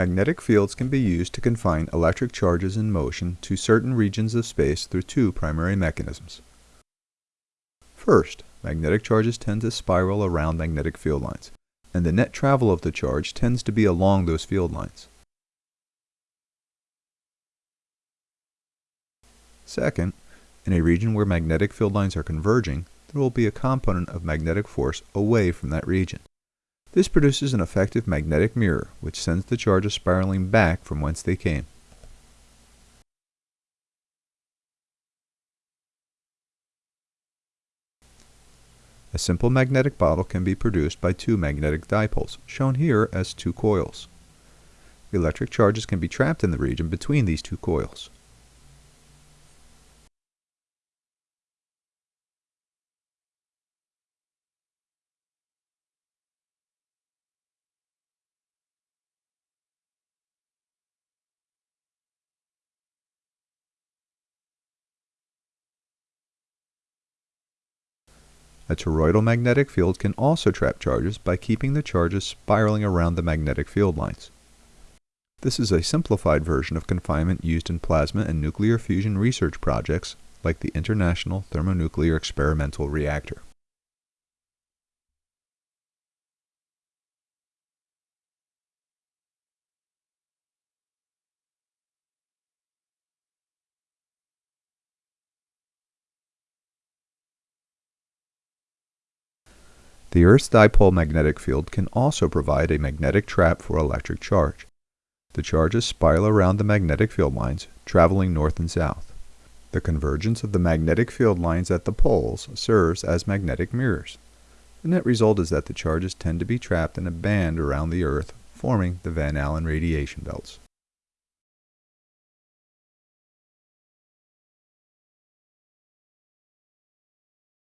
Magnetic fields can be used to confine electric charges in motion to certain regions of space through two primary mechanisms. First, magnetic charges tend to spiral around magnetic field lines, and the net travel of the charge tends to be along those field lines. Second, in a region where magnetic field lines are converging, there will be a component of magnetic force away from that region. This produces an effective magnetic mirror, which sends the charges spiraling back from whence they came. A simple magnetic bottle can be produced by two magnetic dipoles, shown here as two coils. Electric charges can be trapped in the region between these two coils. A toroidal magnetic field can also trap charges by keeping the charges spiraling around the magnetic field lines. This is a simplified version of confinement used in plasma and nuclear fusion research projects like the International Thermonuclear Experimental Reactor. The Earth's dipole magnetic field can also provide a magnetic trap for electric charge. The charges spiral around the magnetic field lines, traveling north and south. The convergence of the magnetic field lines at the poles serves as magnetic mirrors. The net result is that the charges tend to be trapped in a band around the Earth, forming the Van Allen radiation belts.